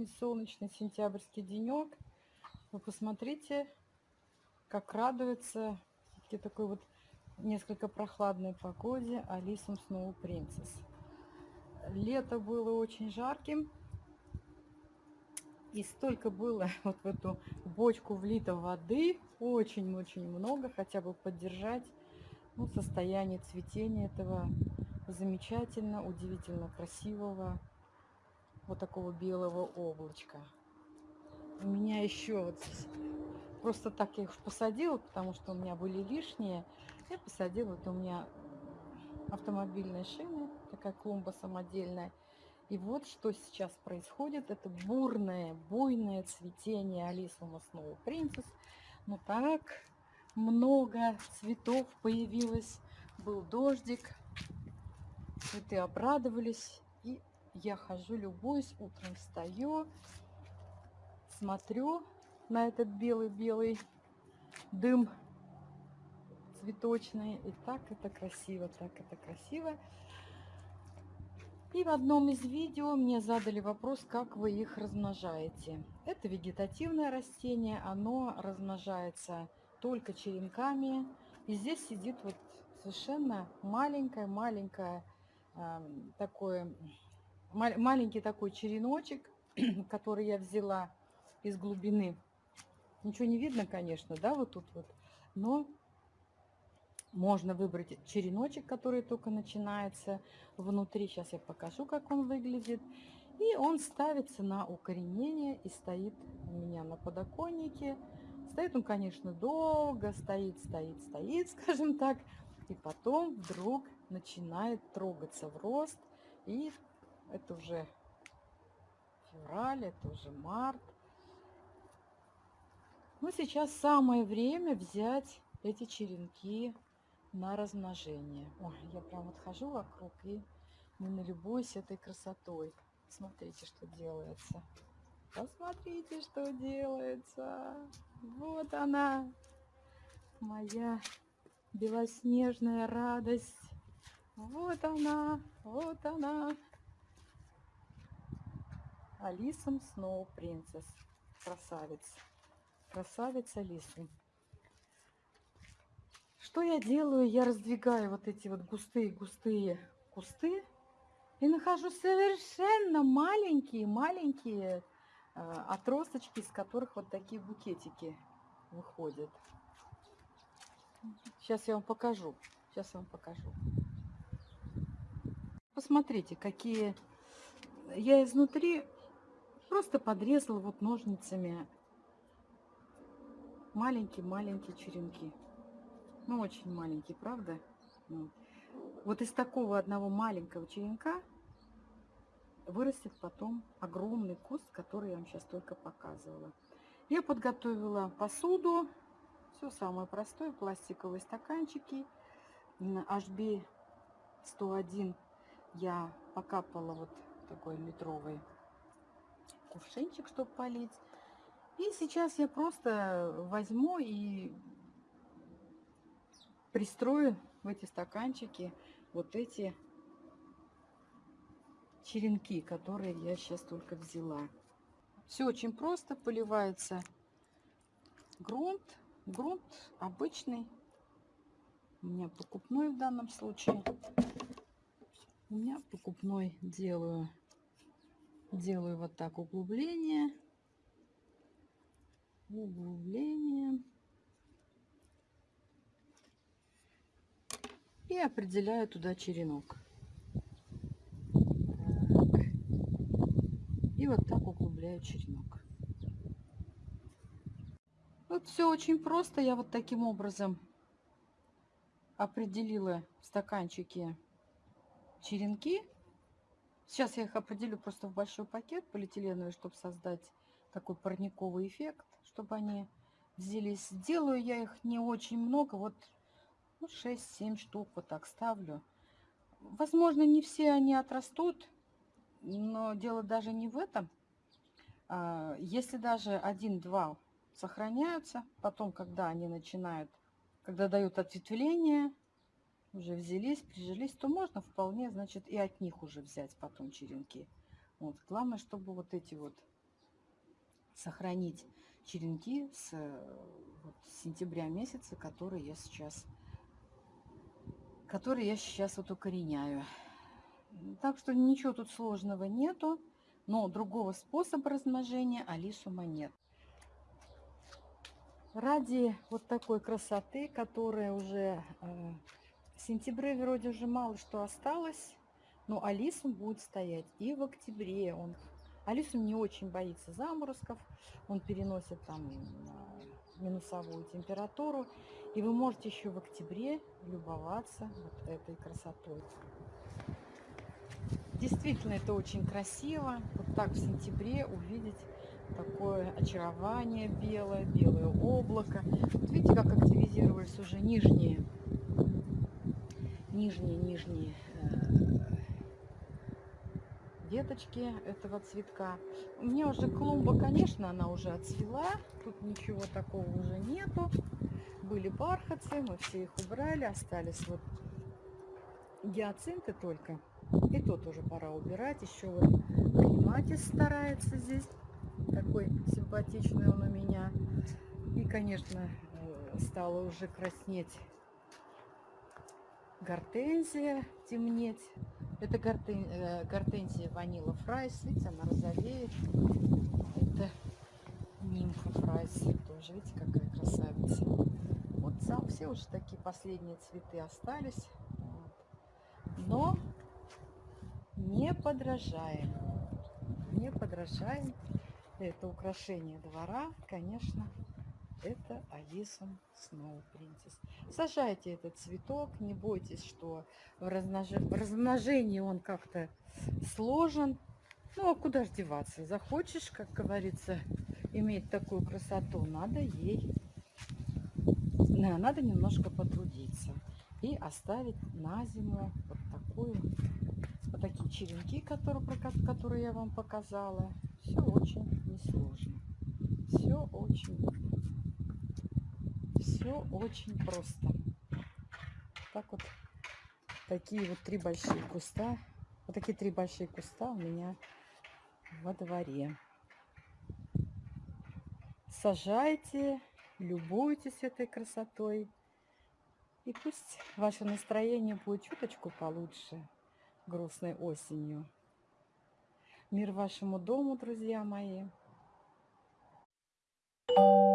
сегодня солнечный сентябрьский денек. Вы посмотрите, как радуется все такой вот несколько прохладной погоде Алисом Сноу Принцесс. Лето было очень жарким. И столько было вот в эту бочку влито воды, очень-очень много, хотя бы поддержать ну, состояние цветения этого замечательно, удивительно красивого вот такого белого облачка. У меня еще вот просто так я их посадила, потому что у меня были лишние. Я посадила, вот у меня автомобильные шины, такая клумба самодельная. И вот что сейчас происходит. Это бурное, буйное цветение Алисума Сноу Принцесс. Ну так много цветов появилось. Был дождик. Цветы обрадовались. И я хожу, любуюсь, утром встаю, смотрю на этот белый-белый дым цветочный. И так это красиво, так это красиво. И в одном из видео мне задали вопрос, как вы их размножаете. Это вегетативное растение, оно размножается только черенками. И здесь сидит вот совершенно маленькое-маленькое э, такое маленький такой череночек, который я взяла из глубины. Ничего не видно, конечно, да, вот тут вот. Но можно выбрать череночек, который только начинается внутри. Сейчас я покажу, как он выглядит. И он ставится на укоренение и стоит у меня на подоконнике. Стоит он, конечно, долго, стоит, стоит, стоит, скажем так. И потом вдруг начинает трогаться в рост и это уже февраль, это уже март. Ну, сейчас самое время взять эти черенки на размножение. Ой, я прям вот хожу вокруг и не налюбуюсь этой красотой. Смотрите, что делается. Посмотрите, что делается. Вот она, моя белоснежная радость. Вот она, вот она. Алисом Сноу Принцесс. Красавец. Красавец Алисы. Что я делаю? Я раздвигаю вот эти вот густые-густые кусты и нахожу совершенно маленькие-маленькие э, отросточки, из которых вот такие букетики выходят. Сейчас я вам покажу. Сейчас я вам покажу. Посмотрите, какие... Я изнутри Просто подрезала вот ножницами маленькие-маленькие черенки. Ну, очень маленькие, правда? Вот. вот из такого одного маленького черенка вырастет потом огромный куст, который я вам сейчас только показывала. Я подготовила посуду. Все самое простое. Пластиковые стаканчики. HB 101 я покапала вот такой литровый кувшинчик, чтобы полить. И сейчас я просто возьму и пристрою в эти стаканчики вот эти черенки, которые я сейчас только взяла. Все очень просто, поливается грунт. Грунт обычный, у меня покупной в данном случае. У меня покупной делаю делаю вот так углубление, углубление. И определяю туда черенок. Так. И вот так углубляю черенок. Вот все очень просто. Я вот таким образом определила в стаканчике черенки. Сейчас я их определю просто в большой пакет полиэтиленовый, чтобы создать такой парниковый эффект, чтобы они взялись. Сделаю я их не очень много, вот ну, 6-7 штук вот так ставлю. Возможно, не все они отрастут, но дело даже не в этом. А, если даже один-два сохраняются, потом, когда они начинают, когда дают ответвление, уже взялись, прижились, то можно вполне, значит, и от них уже взять потом черенки. Вот. Главное, чтобы вот эти вот сохранить черенки с, э, вот, с сентября месяца, которые я сейчас которые я сейчас вот укореняю. Так что ничего тут сложного нету, но другого способа размножения алисума нет. Ради вот такой красоты, которая уже э, в сентябре вроде уже мало что осталось, но алисум будет стоять и в октябре. Он Алисум не очень боится заморозков, он переносит там минусовую температуру. И вы можете еще в октябре любоваться вот этой красотой. Действительно, это очень красиво. Вот так в сентябре увидеть такое очарование белое, белое облако. Вот видите, как активизировались уже нижние, нижние, нижние э, веточки этого цветка. У меня уже клумба, конечно, она уже отцвела. Тут ничего такого уже нету. Были бархатцы, мы все их убрали. Остались вот гиацинты только. И то тоже пора убирать. Еще вот клематис старается здесь. Такой симпатичный он у меня. И, конечно, э, стала уже краснеть гортензия, темнеть. Это гортен, э, гортензия Vanille Fraise. Видите, она розовеет. Это нимфа Fraise. Тоже, видите, какая красавица. Вот сам, все уже такие последние цветы остались. Вот. Но не подражаем. Не подражаем. Это украшение двора, конечно, это Алисум Сноу Принцесс. Сажайте этот цветок, не бойтесь, что в, размнож... в размножении он как-то сложен. Ну, а куда ж деваться? Захочешь, как говорится, иметь такую красоту, надо ей, надо немножко потрудиться. И оставить на зиму вот такую, вот такие черенки, которые, которые я вам показала. Все очень несложно. Все очень все очень просто. Так вот, такие вот три большие куста. Вот такие три большие куста у меня во дворе. Сажайте, любуйтесь этой красотой. И пусть ваше настроение будет чуточку получше грустной осенью. Мир вашему дому, друзья мои. Thank you.